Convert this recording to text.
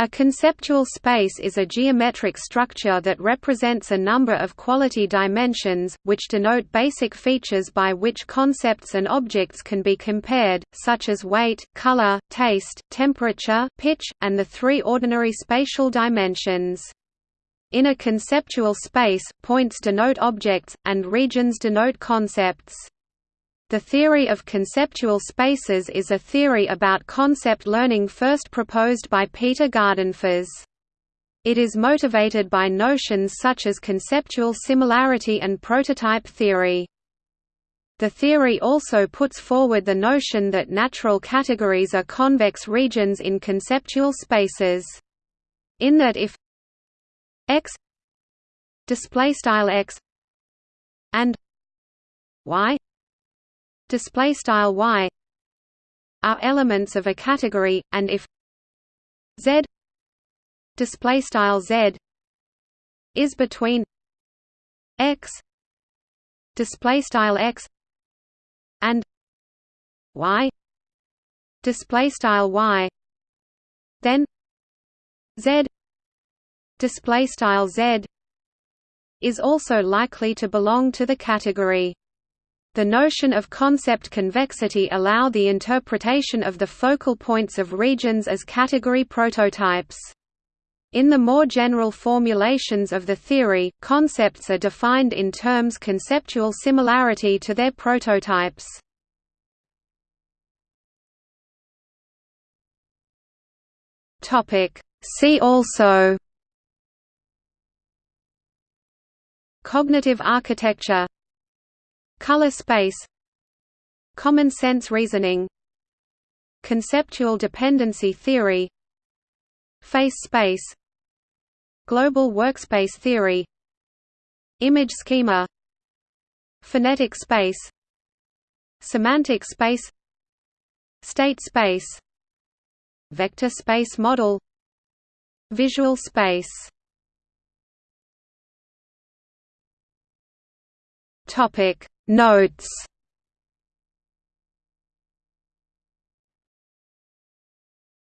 A conceptual space is a geometric structure that represents a number of quality dimensions, which denote basic features by which concepts and objects can be compared, such as weight, color, taste, temperature, pitch, and the three ordinary spatial dimensions. In a conceptual space, points denote objects, and regions denote concepts. The theory of conceptual spaces is a theory about concept learning first proposed by Peter Gardenfors. It is motivated by notions such as conceptual similarity and prototype theory. The theory also puts forward the notion that natural categories are convex regions in conceptual spaces. In that if x display style x and y display style y are elements of a category and if z display style z is between x display style x and y display style y then z display style z is also likely to belong to the category the notion of concept convexity allow the interpretation of the focal points of regions as category prototypes. In the more general formulations of the theory, concepts are defined in terms conceptual similarity to their prototypes. See also Cognitive architecture Color space Common sense reasoning Conceptual dependency theory Face space Global workspace theory Image schema Phonetic space Semantic space State space Vector space model Visual space. Topic Notes